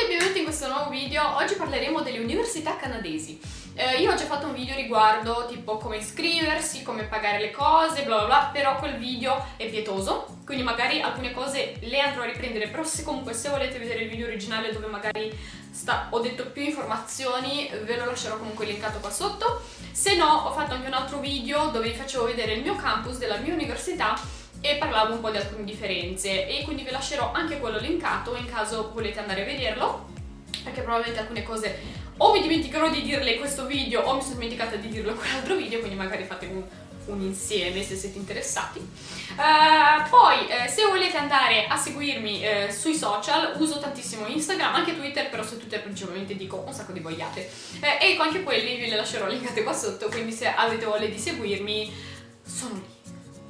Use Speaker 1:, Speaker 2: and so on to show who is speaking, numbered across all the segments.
Speaker 1: tutti e benvenuti in questo nuovo video. Oggi parleremo delle università canadesi. Eh, io ho già fatto un video riguardo tipo come iscriversi, come pagare le cose, bla bla bla, però quel video è pietoso, quindi magari alcune cose le andrò a riprendere, però se comunque se volete vedere il video originale dove magari sta, ho detto più informazioni, ve lo lascerò comunque linkato qua sotto. Se no, ho fatto anche un altro video dove vi facevo vedere il mio campus della mia università e parlavo un po' di alcune differenze. E quindi vi lascerò anche quello linkato in caso volete andare a vederlo perché probabilmente alcune cose o mi dimenticherò di dirle in questo video o mi sono dimenticata di dirlo in quell'altro video quindi magari fate un, un insieme se siete interessati. Uh, poi eh, se volete andare a seguirmi eh, sui social uso tantissimo Instagram anche Twitter però su Twitter principalmente dico un sacco di boiate. Eh, e anche quelli vi le lascerò linkate qua sotto quindi se avete voglia di seguirmi sono lì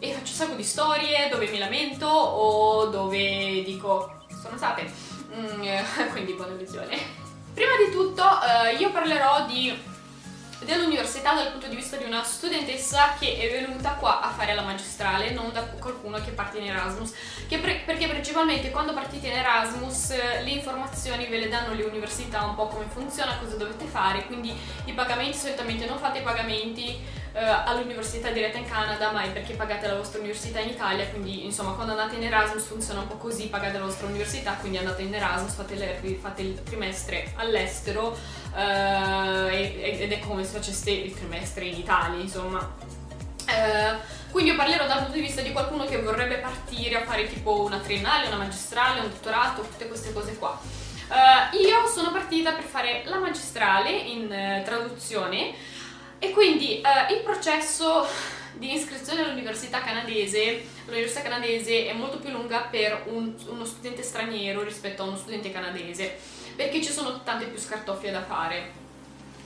Speaker 1: e faccio un sacco di storie dove mi lamento o dove dico sono state mm, quindi buona visione. Prima di tutto eh, io parlerò dell'università dal punto di vista di una studentessa che è venuta qua a fare la magistrale, non da qualcuno che parte in Erasmus, pre perché principalmente quando partite in Erasmus eh, le informazioni ve le danno le università un po' come funziona, cosa dovete fare, quindi i pagamenti solitamente non fate i pagamenti eh, all'università diretta in Canada, ma è perché pagate la vostra università in Italia, quindi insomma quando andate in Erasmus funziona un po' così, pagate la vostra università, quindi andate in Erasmus, fate, le, fate il trimestre all'estero eh, ed è come se faceste il trimestre in Italia, insomma. Eh, quindi io parlerò dal punto di vista di qualcuno che vorrebbe partire a fare tipo una triennale, una magistrale, un dottorato, tutte queste cose qua. Uh, io sono partita per fare la magistrale in uh, traduzione e quindi uh, il processo di iscrizione all'università canadese, l'università canadese è molto più lunga per un, uno studente straniero rispetto a uno studente canadese, perché ci sono tante più scartoffie da fare.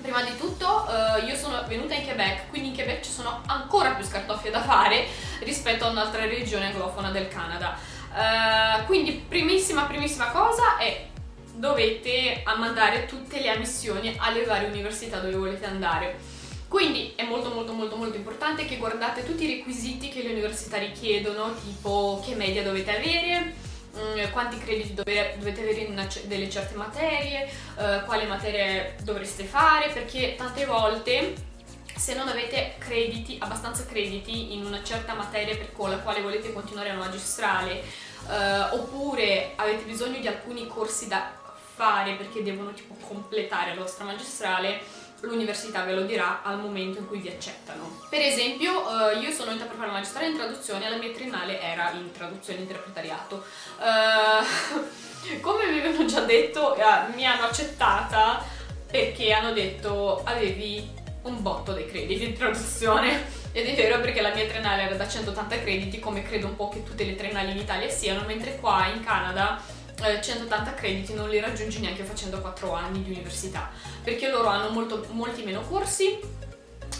Speaker 1: Prima di tutto uh, io sono venuta in Quebec, quindi in Quebec ci sono ancora più scartoffie da fare rispetto a un'altra regione anglofona del Canada. Uh, quindi primissima primissima cosa è dovete mandare tutte le ammissioni alle varie università dove volete andare quindi è molto molto molto molto importante che guardate tutti i requisiti che le università richiedono, tipo che media dovete avere, mm, quanti crediti dovete avere in delle certe materie, eh, quale materie dovreste fare, perché tante volte se non avete crediti, abbastanza crediti in una certa materia con la quale volete continuare la magistrale eh, oppure avete bisogno di alcuni corsi da fare perché devono tipo completare la vostra magistrale l'università ve lo dirà al momento in cui vi accettano. Per esempio, eh, io sono venuta per fare la magistrale in traduzione e la mia triennale era in traduzione interpretariato. Eh, come vi avevo già detto, eh, mi hanno accettata perché hanno detto avevi un botto dei crediti in traduzione. Ed è vero perché la mia triennale era da 180 crediti, come credo un po' che tutte le triennali in Italia siano, mentre qua in Canada 180 eh, crediti non li raggiungi neanche facendo 4 anni di università perché loro hanno molto, molti meno corsi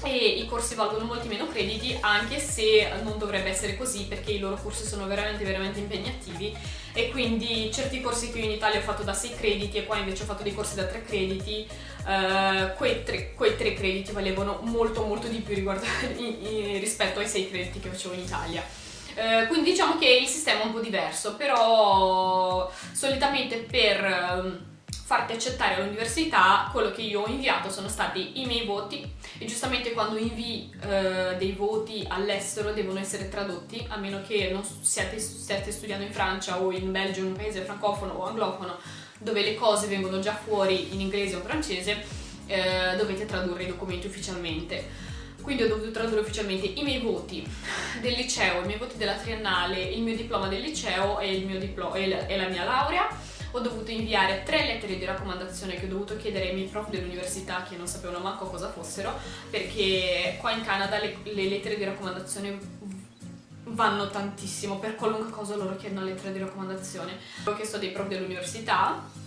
Speaker 1: e i corsi valgono molti meno crediti anche se non dovrebbe essere così perché i loro corsi sono veramente veramente impegnativi. E quindi certi corsi che io in Italia ho fatto da 6 crediti e qua invece ho fatto dei corsi da 3 crediti uh, quei, 3, quei 3 crediti valevano molto molto di più riguardo, rispetto ai 6 crediti che facevo in Italia eh, quindi diciamo che il sistema è un po' diverso, però solitamente per ehm, farti accettare all'università quello che io ho inviato sono stati i miei voti. E giustamente quando invii eh, dei voti all'estero devono essere tradotti a meno che non siate, stiate studiando in Francia o in Belgio, in un paese francofono o anglofono dove le cose vengono già fuori in inglese o francese eh, dovete tradurre i documenti ufficialmente quindi ho dovuto tradurre ufficialmente i miei voti del liceo, i miei voti della triennale, il mio diploma del liceo e, e la mia laurea. Ho dovuto inviare tre lettere di raccomandazione che ho dovuto chiedere ai miei prof dell'università che non sapevano manco cosa fossero perché qua in Canada le, le lettere di raccomandazione vanno tantissimo per qualunque cosa loro chiedono lettere di raccomandazione. Ho chiesto dei prof dell'università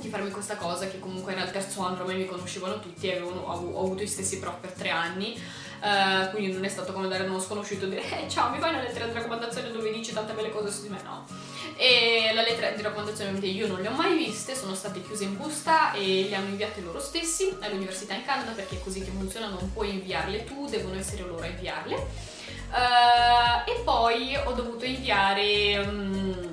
Speaker 1: di farmi questa cosa che comunque era il terzo anno ormai mi conoscevano tutti e avevano, ho, avuto gli stessi prof per tre anni. Uh, quindi non è stato come dare uno sconosciuto e dire eh, ciao mi fai una lettera di raccomandazione dove dici tante belle cose su di me? No. E la lettera di raccomandazione io non le ho mai viste sono state chiuse in busta e le hanno inviate loro stessi all'università in Canada perché è così che funziona non puoi inviarle tu devono essere loro a inviarle. Uh, e poi ho dovuto inviare um,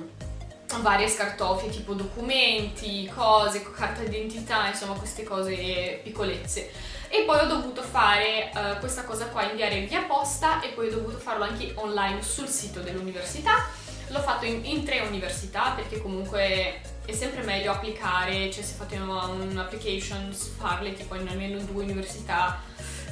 Speaker 1: varie scartoffie tipo documenti, cose, carta d'identità, insomma queste cose piccolezze. E poi ho dovuto fare uh, questa cosa qua, inviare via posta e poi ho dovuto farlo anche online sul sito dell'università. L'ho fatto in, in, tre università perché comunque è sempre meglio applicare, cioè se fate un'application farle tipo in almeno due università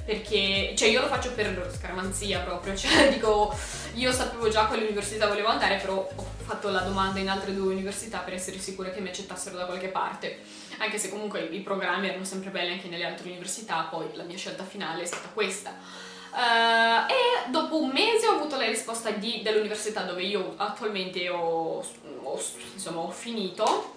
Speaker 1: perché cioè io lo faccio per scaramanzia proprio, cioè dico io sapevo già quale università volevo andare però ho fatto la domanda in altre due università per essere sicura che mi accettassero da qualche parte. Anche se comunque i programmi erano sempre belli anche nelle altre università poi la mia scelta finale è stata questa. Uh, e dopo un mese ho avuto la risposta dell'università dove io attualmente ho, ho, insomma, ho finito.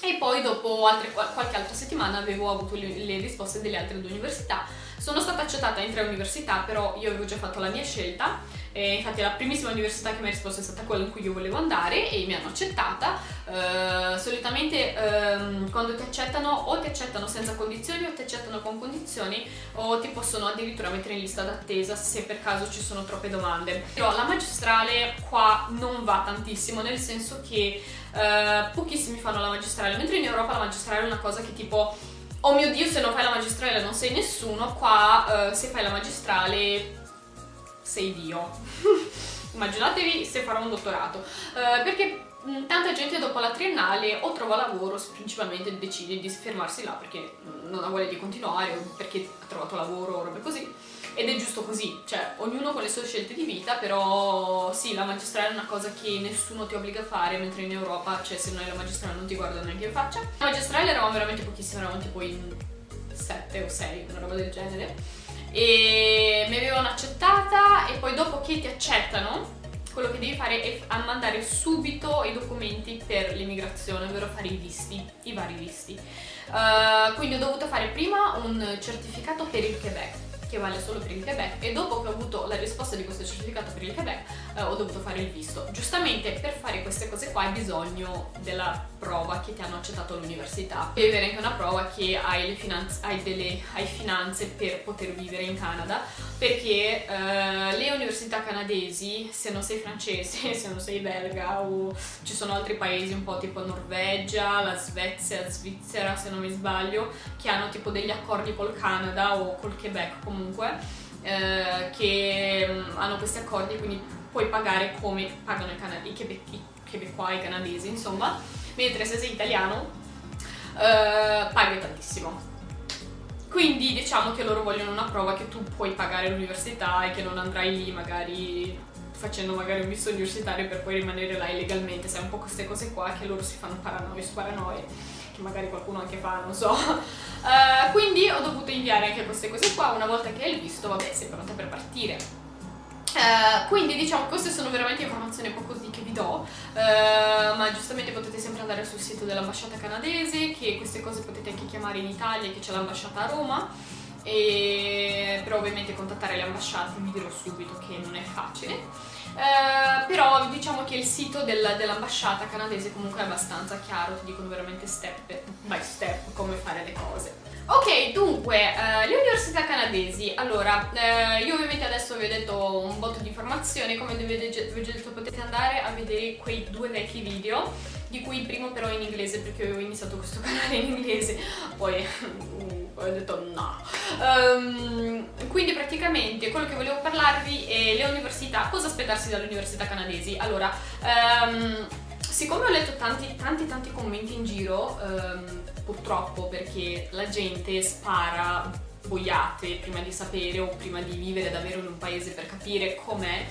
Speaker 1: E poi dopo altre, qualche altra settimana avevo avuto le, le risposte delle altre due università sono stata accettata in tre università, però io avevo già fatto la mia scelta, e infatti la primissima università che mi ha risposto è stata quella in cui io volevo andare e mi hanno accettata. Uh, solitamente um, quando ti accettano o ti accettano senza condizioni o ti accettano con condizioni o ti possono addirittura mettere in lista d'attesa se per caso ci sono troppe domande. Però la magistrale qua non va tantissimo, nel senso che uh, pochissimi fanno la magistrale, mentre in Europa la magistrale è una cosa che tipo oh mio dio se non fai la magistrale non sei nessuno, qua uh, se fai la magistrale sei Dio. Immaginatevi se farò un dottorato, uh, perché mm, tanta gente dopo la triennale o trova lavoro, principalmente decide di fermarsi là perché non ha voglia di continuare o perché ha trovato lavoro o robe così ed è giusto così, cioè ognuno con le sue scelte di vita, però sì, la magistrale è una cosa che nessuno ti obbliga a fare, mentre in Europa, cioè se non hai la magistrale non ti guardano neanche in faccia. La magistrale eravamo veramente pochissime, eravamo tipo in 7 o 6, una roba del genere, e mi avevano accettata e poi dopo che ti accettano, quello che devi fare è mandare subito i documenti per l'immigrazione, ovvero fare i visti, i vari visti. Uh, quindi ho dovuto fare prima un certificato per il Quebec che vale solo per il Quebec e dopo che ho avuto la risposta di questo certificato per il Quebec eh, ho dovuto fare il visto. Giustamente per fare queste cose qua hai bisogno della prova che ti hanno accettato all'università. Devi avere anche una prova che hai, le finanze, hai, delle, hai finanze per poter vivere in Canada perché eh, le università canadesi, se non sei francese, se non sei belga o ci sono altri paesi un po' tipo Norvegia, la Svezia, Svizzera se non mi sbaglio, che hanno tipo degli accordi col Canada o col Quebec comunque, eh, che mm, hanno questi accordi quindi puoi pagare come pagano i, i quebecois, i canadesi insomma, mentre se sei italiano eh, paghi tantissimo quindi diciamo che loro vogliono una prova che tu puoi pagare l'università e che non andrai lì magari facendo magari un visto universitario per poi rimanere là illegalmente, sai un po' queste cose qua che loro si fanno paranoie su paranoie, che magari qualcuno anche fa, non so. Uh, quindi ho dovuto inviare anche queste cose qua, una volta che hai il visto, vabbè, sei pronta per partire. Uh, quindi diciamo queste sono veramente informazioni un po' che vi do, uh, ma giustamente potete sempre andare sul sito dell'ambasciata canadese, che queste cose potete anche chiamare in Italia, che c'è l'ambasciata a Roma, e... però ovviamente contattare le ambasciate vi dirò subito che non è facile. Uh, però diciamo che il sito del, dell'ambasciata canadese comunque è abbastanza chiaro, ti dicono veramente step by step dunque, uh, le università canadesi, allora, uh, io ovviamente adesso vi ho detto un botto di informazioni, come vi ho detto potete andare a vedere quei due vecchi video, di cui il primo però in inglese perché avevo iniziato questo canale in inglese, poi ho detto no. Um, quindi praticamente quello che volevo parlarvi è le università, cosa aspettarsi dalle università canadesi. Allora, um, siccome ho letto tanti tanti tanti commenti in giro, um, purtroppo perché la gente spara boiate prima di sapere o prima di vivere davvero in un paese per capire com'è,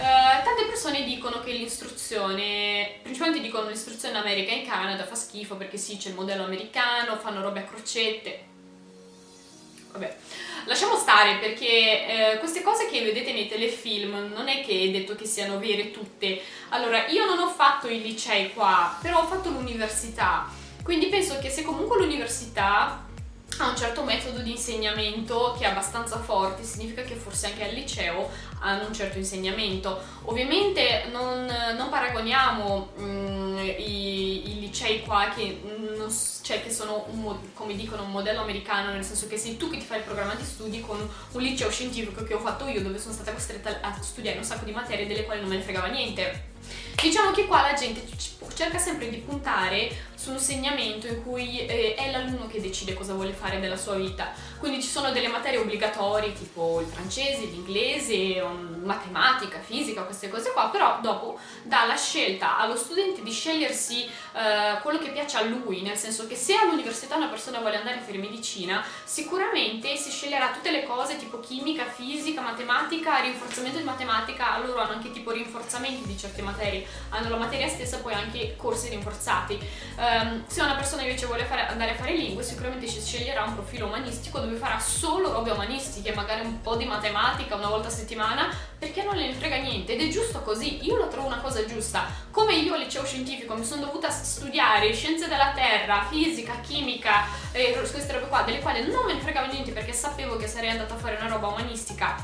Speaker 1: Uh, tante persone dicono che l'istruzione, principalmente dicono l'istruzione in America e in Canada fa schifo perché sì c'è il modello americano, fanno robe a crocette, vabbè, lasciamo stare perché eh, queste cose che vedete nei telefilm non è che è detto che siano vere tutte. Allora, io non ho fatto i licei qua, però ho fatto l'università, quindi penso che se comunque l'università ha un certo metodo di insegnamento che è abbastanza forte, significa che forse anche al liceo hanno un certo insegnamento. Ovviamente non, non paragoniamo mm, i, i, licei qua che, non, cioè, che sono, un, come dicono, un modello americano, nel senso che sei tu che ti fai il programma di studi con un liceo scientifico che ho fatto io, dove sono stata costretta a studiare un sacco di materie delle quali non me ne fregava niente Diciamo che qua la gente cerca sempre di puntare su un segnamento in cui eh, è l'alunno che decide cosa vuole fare della sua vita. Quindi ci sono delle materie obbligatorie tipo il francese, l'inglese, um, matematica, fisica, queste cose qua, però dopo dà la scelta allo studente di scegliersi eh, quello che piace a lui, nel senso che se all'università una persona vuole andare a fare medicina, sicuramente si sceglierà tutte le cose tipo chimica, fisica, matematica, rinforzamento di matematica, loro hanno anche tipo rinforzamenti di certe materie, hanno la materia stessa poi anche corsi rinforzati. Eh, Um, se una persona invece vuole fare, andare a fare lingue sicuramente si sceglierà un profilo umanistico dove farà solo robe umanistiche, magari un po' di matematica una volta a settimana, perché non ne frega niente. Ed è giusto così, io lo trovo una cosa giusta. Come io al liceo scientifico mi sono dovuta studiare scienze della terra, fisica, chimica e queste robe qua, delle quali non me ne fregava niente perché sapevo che sarei andata a fare una roba umanistica,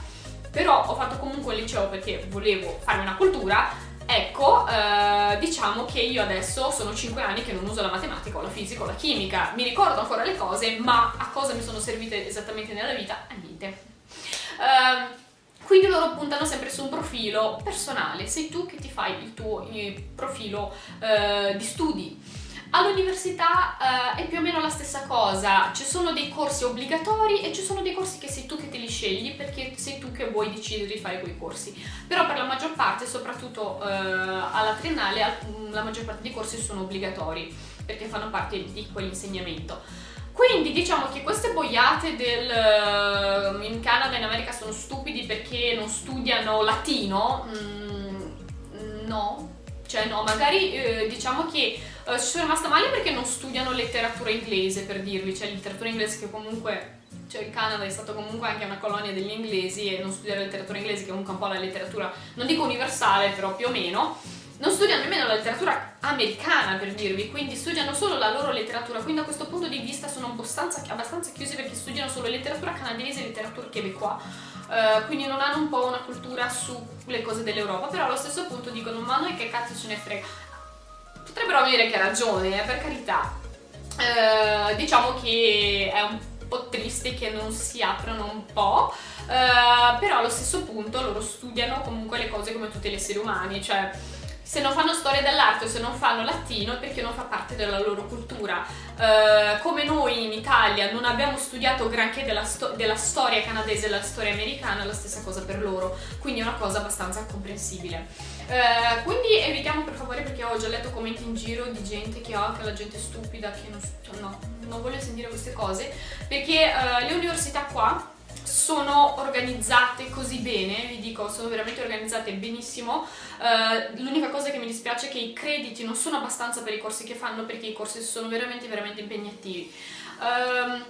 Speaker 1: però ho fatto comunque il liceo perché volevo farmi una cultura, Ecco, eh, diciamo che io adesso sono 5 anni che non uso la matematica o la fisica o la chimica, mi ricordo ancora le cose, ma a cosa mi sono servite esattamente nella vita? A niente. Eh, quindi loro puntano sempre su un profilo personale, sei tu che ti fai il tuo il profilo eh, di studi. All'università eh, è più o meno la stessa cosa, ci sono dei corsi obbligatori e ci sono dei corsi che sei tu che te li scegli perché sei tu che vuoi decidere di fare quei corsi. Però per la maggior parte, soprattutto eh, alla triennale, la maggior parte dei corsi sono obbligatori perché fanno parte di quell'insegnamento. Quindi diciamo che queste boiate del, eh, in Canada e in America sono stupidi perché non studiano latino, mm, no, cioè no, magari eh, diciamo che eh, ci sono rimasta male perché non studiano letteratura inglese, per dirvi, cioè letteratura inglese che comunque, cioè il Canada è stato comunque anche una colonia degli inglesi e non studiare letteratura inglese che è comunque un po' la letteratura, non dico universale, però più o meno, non studiano nemmeno la letteratura americana per dirvi, quindi studiano solo la loro letteratura, quindi da questo punto di vista sono abbastanza, abbastanza chiusi perché studiano solo letteratura canadese e letteratura québécois Uh, quindi non hanno un po' una cultura sulle cose dell'Europa, però allo stesso punto dicono ma noi che cazzo ce ne frega. Potrebbero avere che ragione, eh, per carità. Uh, diciamo che è un po' triste che non si aprono un po', uh, però allo stesso punto loro studiano comunque le cose come tutti gli esseri umani, cioè se non fanno storia dell'arte o se non fanno latino è perché non fa parte della loro cultura. Uh, come noi in Italia non abbiamo studiato granché della, sto della storia canadese e della storia americana, la stessa cosa per loro, quindi è una cosa abbastanza comprensibile. Uh, quindi evitiamo per favore perché ho già letto commenti in giro di gente che, oh, che la gente è stupida, che non, no, non voglio sentire queste cose, perché uh, le università qua sono organizzate così bene, vi dico, sono veramente organizzate benissimo. Uh, L'unica cosa che mi dispiace è che i crediti non sono abbastanza per i corsi che fanno perché i corsi sono veramente, veramente impegnativi. Um,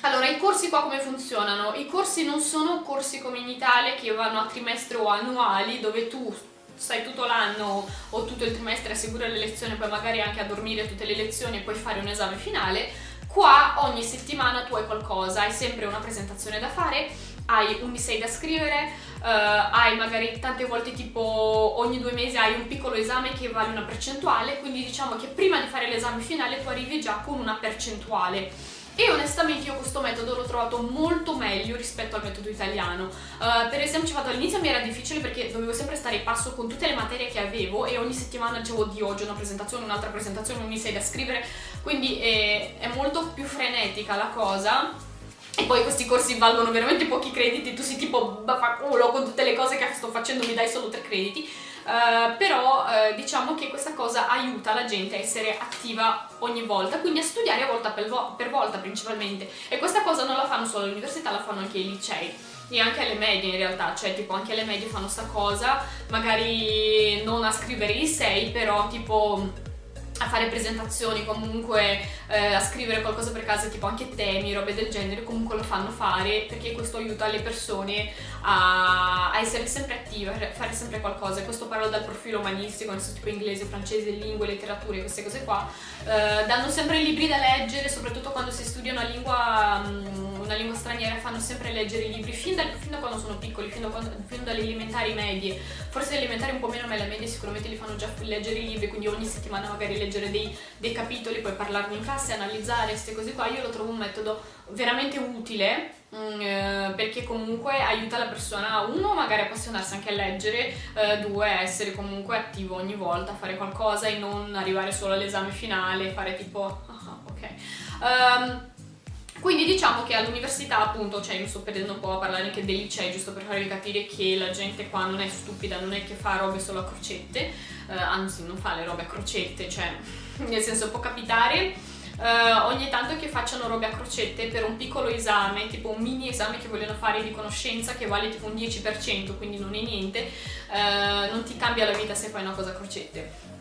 Speaker 1: allora, i corsi qua come funzionano? I corsi non sono corsi come in Italia che vanno a trimestre o annuali dove tu stai tutto l'anno o tutto il trimestre a seguire le lezioni poi magari anche a dormire tutte le lezioni e poi fare un esame finale Qua ogni settimana tu hai qualcosa, hai sempre una presentazione da fare, hai un essay da scrivere, uh, hai magari tante volte tipo ogni due mesi hai un piccolo esame che vale una percentuale, quindi diciamo che prima di fare l'esame finale tu arrivi già con una percentuale e onestamente io questo metodo l'ho trovato molto meglio rispetto al metodo italiano. Uh, per esempio, all'inizio mi era difficile perché dovevo sempre stare in passo con tutte le materie che avevo e ogni settimana dicevo di oggi una presentazione, un'altra presentazione, un essay da scrivere, quindi è, è molto più frenetica la cosa. E poi questi corsi valgono veramente pochi crediti, tu sei tipo baffaculo con tutte le cose che sto facendo mi dai solo tre crediti Uh, però uh, diciamo che questa cosa aiuta la gente a essere attiva ogni volta, quindi a studiare a volta per, vo per volta principalmente. E questa cosa non la fanno solo all'università, la fanno anche ai licei. E anche alle medie in realtà, cioè tipo anche alle medie fanno sta cosa, magari non a scrivere i sei, però tipo a fare presentazioni, comunque eh, a scrivere qualcosa per casa, tipo anche temi, robe del genere, comunque lo fanno fare perché questo aiuta le persone a, a essere sempre attive, a fare sempre qualcosa. Questo parlo dal profilo umanistico, nel senso tipo inglese, francese, lingue, letterature, queste cose qua. Eh, danno sempre libri da leggere, soprattutto quando si studia una lingua, mm, una lingua straniera fanno sempre leggere i libri fin da, fin da quando sono piccoli, fin, da quando, fin dalle elementari medie, forse le elementari un po' meno, ma le medie sicuramente li fanno già leggere i libri, quindi ogni settimana magari leggere dei, dei capitoli, poi parlarne in classe, analizzare queste cose qua, io lo trovo un metodo veramente utile mm, eh, perché comunque aiuta la persona uno magari appassionarsi anche a leggere eh, due essere comunque attivo ogni volta a fare qualcosa e non arrivare solo all'esame finale fare tipo ah, ok. Um, quindi diciamo che all'università appunto, cioè mi sto perdendo un po' a parlare anche dei licei giusto per farvi capire che la gente qua non è stupida, non è che fa robe solo a crocette, eh, anzi non fa le robe a crocette, cioè nel senso può capitare Uh, ogni tanto che facciano robe a crocette per un piccolo esame, tipo un mini esame che vogliono fare di conoscenza che vale tipo un 10%, quindi non è niente, uh, non ti cambia la vita se fai una cosa a crocette.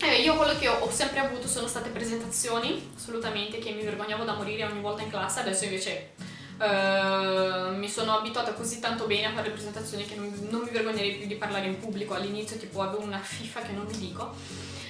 Speaker 1: Eh, io quello che ho, ho, sempre avuto sono state presentazioni, assolutamente, che mi vergognavo da morire ogni volta in classe, adesso invece uh, mi sono abituata così tanto bene a fare presentazioni che non, non mi vergognerei più di parlare in pubblico, all'inizio tipo avevo una fifa che non vi dico.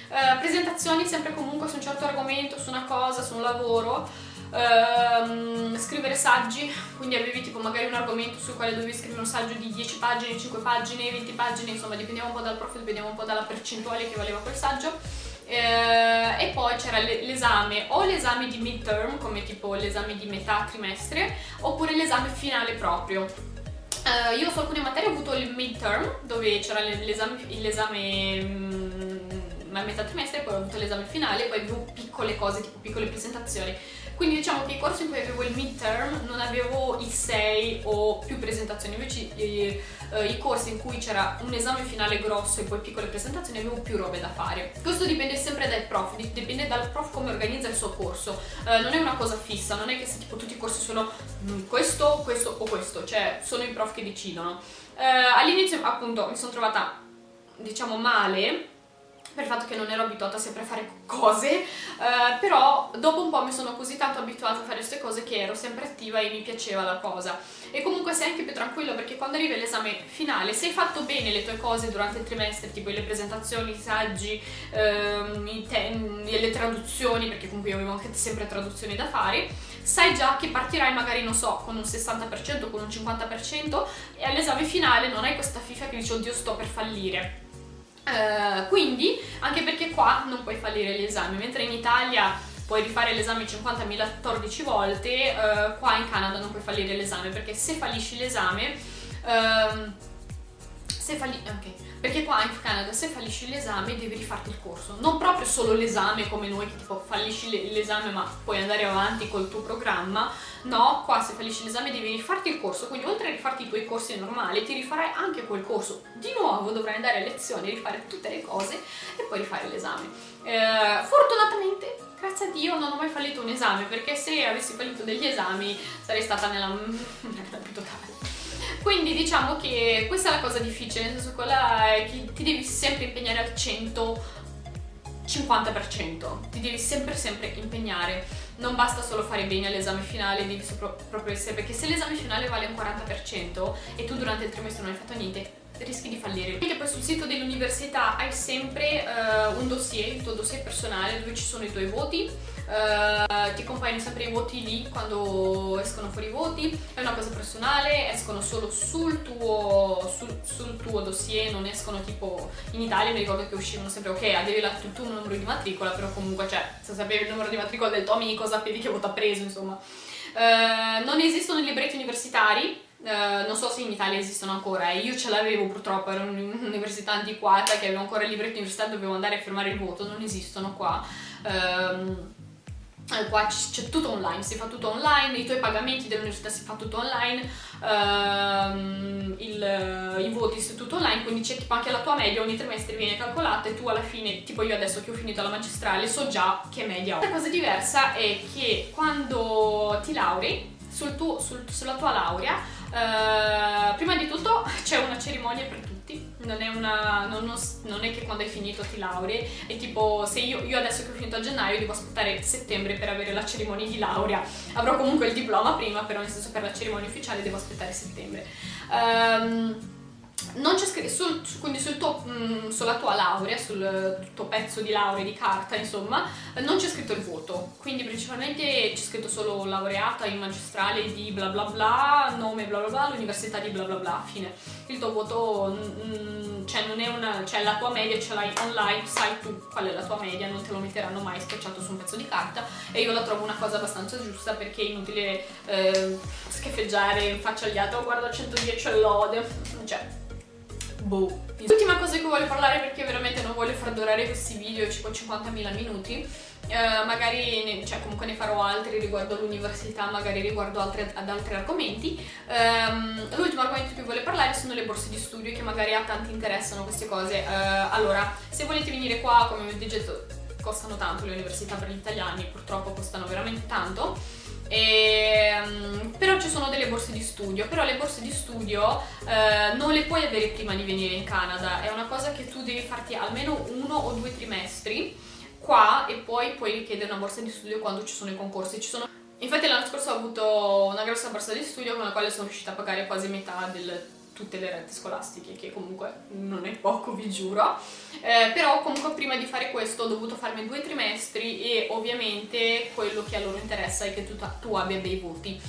Speaker 1: Uh, presentazioni sempre comunque su un certo argomento, su una cosa, su un lavoro, uh, scrivere saggi, quindi avevi tipo magari un argomento sul quale dovevi scrivere un saggio di 10 pagine, 5 pagine, 20 pagine, insomma dipendeva un po' dal prof, dipendeva un po' dalla percentuale che valeva quel saggio. Uh, e poi c'era l'esame o l'esame di midterm come tipo l'esame di metà trimestre oppure l'esame finale proprio uh, io su alcune materie ho avuto il midterm dove c'era l'esame mm, a metà trimestre poi ho avuto l'esame finale poi avevo piccole cose tipo piccole presentazioni quindi diciamo che i corsi in cui avevo il midterm non avevo i 6 o più presentazioni, invece i, eh, i corsi in cui c'era un esame finale grosso e poi piccole presentazioni avevo più robe da fare. Questo dipende sempre dal prof, dipende dal prof come organizza il suo corso, eh, non è una cosa fissa, non è che se tipo tutti i corsi sono mm, questo, questo o questo, cioè sono i prof che decidono. Eh, all'inizio appunto mi sono trovata diciamo male per il fatto che non ero abituata sempre a fare cose, eh, però dopo un po' mi sono così tanto abituata a fare queste cose che ero sempre attiva e mi piaceva la cosa. E comunque sei anche più tranquillo perché quando arriva l'esame finale, se hai fatto bene le tue cose durante il trimestre, tipo le presentazioni, i saggi, ehm, i le traduzioni, perché comunque io avevo anche sempre traduzioni da fare, sai già che partirai magari, non so, con un 60%, con un 50% e all'esame finale non hai questa fifa che dici oddio sto per fallire Uh, quindi, anche perché qua non puoi fallire l'esame, mentre in Italia puoi rifare l'esame 50.014 volte, uh, qua in Canada non puoi fallire l'esame, perché se fallisci l'esame... Uh, se falli... ok. Perché qua in Canada se fallisci l'esame devi rifarti il corso, non proprio solo l'esame come noi che tipo fallisci l'esame ma puoi andare avanti col tuo programma, no, qua se fallisci l'esame devi rifarti il corso, quindi oltre a rifarti i tuoi corsi normali ti rifarai anche quel corso, di nuovo dovrai andare a lezione, rifare tutte le cose e poi rifare l'esame. Eh, fortunatamente grazie a Dio non ho mai fallito un esame perché se avessi fallito degli esami sarei stata nella merda più totale quindi diciamo che questa è la cosa difficile, nel senso quella è che ti devi sempre impegnare al 100 50%, ti devi sempre sempre impegnare, non basta solo fare bene all'esame finale, devi proprio essere, perché se l'esame finale vale un 40% e tu durante il trimestre non hai fatto niente, rischi di fallire. Anche poi sul sito dell'università hai sempre uh, un dossier, il tuo dossier personale dove ci sono i tuoi voti, uh, ti compaiono sempre i voti lì quando escono fuori i voti, è una cosa personale, escono solo sul tuo, sul, sul tuo dossier, non escono tipo in Italia mi ricordo che uscivano sempre ok, avevi la, il tuo numero di matricola, però comunque cioè se sapevi il numero di matricola del tuo amico sapevi che voto ha preso, insomma. Uh, non esistono libretti universitari, Uh, non so se in Italia esistono ancora, eh. io ce l'avevo purtroppo, ero un'università antiquata che aveva ancora il libretto universitario, dovevo andare a firmare il voto, non esistono qua. Um, qua c'è tutto online, si fa tutto online, i tuoi pagamenti dell'università si fa tutto online, um, il, i voti si fa tutto online, quindi c'è tipo anche la tua media ogni trimestre viene calcolata e tu alla fine, tipo io adesso che ho finito la magistrale, so già che media ho. La cosa diversa è che quando ti lauri, sul tuo, sul, sulla tua laurea, uh, prima di tutto c'è una cerimonia per tutti, non è, una, non, non, è, che quando hai finito ti laurei, è tipo se io, io, adesso che ho finito a gennaio devo aspettare settembre per avere la cerimonia di laurea, avrò comunque il diploma prima, però nel senso per la cerimonia ufficiale devo aspettare settembre. Um, non c'è scritto, sul, quindi sul tuo, mh, mm, sulla tua laurea, sul tuo pezzo di laurea di carta, insomma, non c'è scritto il voto, quindi principalmente c'è scritto solo laureata in magistrale di bla bla bla, nome bla bla bla, l'università di bla bla bla, fine. Il tuo voto, mh, mm, cioè non è una, cioè la tua media ce l'hai online, sai tu qual è la tua media, non te lo metteranno mai spacciato su un pezzo di carta e io la trovo una cosa abbastanza giusta perché è inutile eh, altri, oh guarda 110 lode, cioè boh. L'ultima cosa che voglio parlare perché veramente non voglio far durare questi video tipo 50.000 minuti eh, magari, ne, cioè comunque ne farò altri riguardo all'università, magari riguardo altri, ad altri argomenti. Um, l'ultimo argomento di cui voglio parlare sono le borse di studio che magari a tanti interessano queste cose. Uh, allora, se volete venire qua, come vi ho detto, costano tanto le università per gli italiani, purtroppo costano veramente tanto. E, um, però ci sono delle borse di studio, però le borse di studio uh, non le puoi avere prima di venire in Canada, è una cosa che tu devi farti almeno uno o due trimestri qua e poi puoi richiedere una borsa di studio quando ci sono i concorsi. Sono... Infatti l'anno scorso ho avuto una grossa borsa di studio con la quale sono riuscita a pagare quasi metà di tutte le rette scolastiche, che comunque non è poco, vi giuro. Eh, però comunque prima di fare questo ho dovuto farmi due trimestri e ovviamente quello che a loro interessa è che tu, tu abbia dei voti.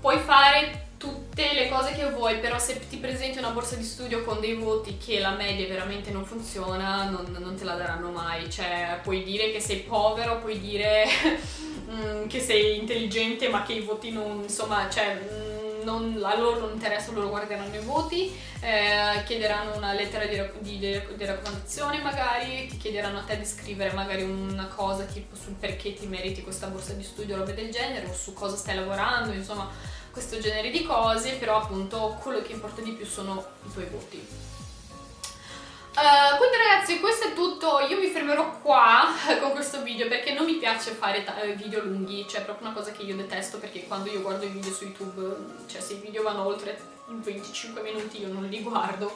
Speaker 1: Puoi fare tutte le cose che vuoi, però se ti presenti una borsa di studio con dei voti che la media veramente non funziona, non, non te la daranno mai. Cioè, puoi dire che sei povero, puoi dire mm, che sei intelligente, ma che i voti non, insomma, cioè, mm, non, a loro non interessa, loro guarderanno i voti, eh, chiederanno una lettera di, di, di, raccomandazione magari, ti chiederanno a te di scrivere magari una cosa tipo sul perché ti meriti questa borsa di studio o roba del genere, o su cosa stai lavorando, insomma questo genere di cose, però appunto quello che importa di più sono i tuoi voti. Uh, quindi ragazzi questo è tutto, io mi fermerò qua con questo video perché non mi piace fare eh, video lunghi, cioè è proprio una cosa che io detesto perché quando io guardo i video su YouTube, cioè se i video vanno oltre 25 minuti io non li guardo.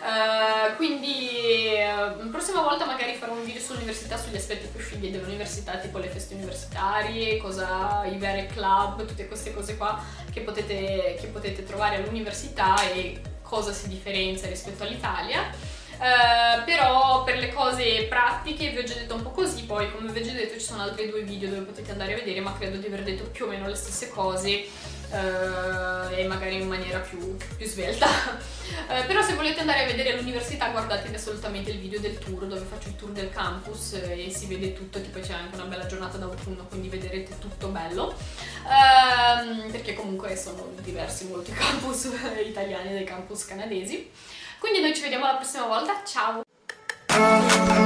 Speaker 1: Uh, quindi uh, prossima volta magari farò un video sull'università, sugli aspetti più figli dell'università, tipo le feste universitarie, cosa, i veri club, tutte queste cose qua che potete, che potete trovare all'università e cosa si differenzia rispetto all'Italia. Uh, però per le cose pratiche vi ho già detto un po' così, poi come vi ho già detto ci sono altri due video dove potete andare a vedere, ma credo di aver detto più o meno le stesse cose uh, e magari in maniera più, più svelta. uh, però se volete andare a vedere l'università guardatevi assolutamente il video del tour dove faccio il tour del campus e si vede tutto, tipo c'è anche una bella giornata d'autunno quindi vedrete tutto bello. Uh, perché comunque sono diversi molti campus italiani dai campus canadesi. Quindi noi ci vediamo la prossima volta, ciao!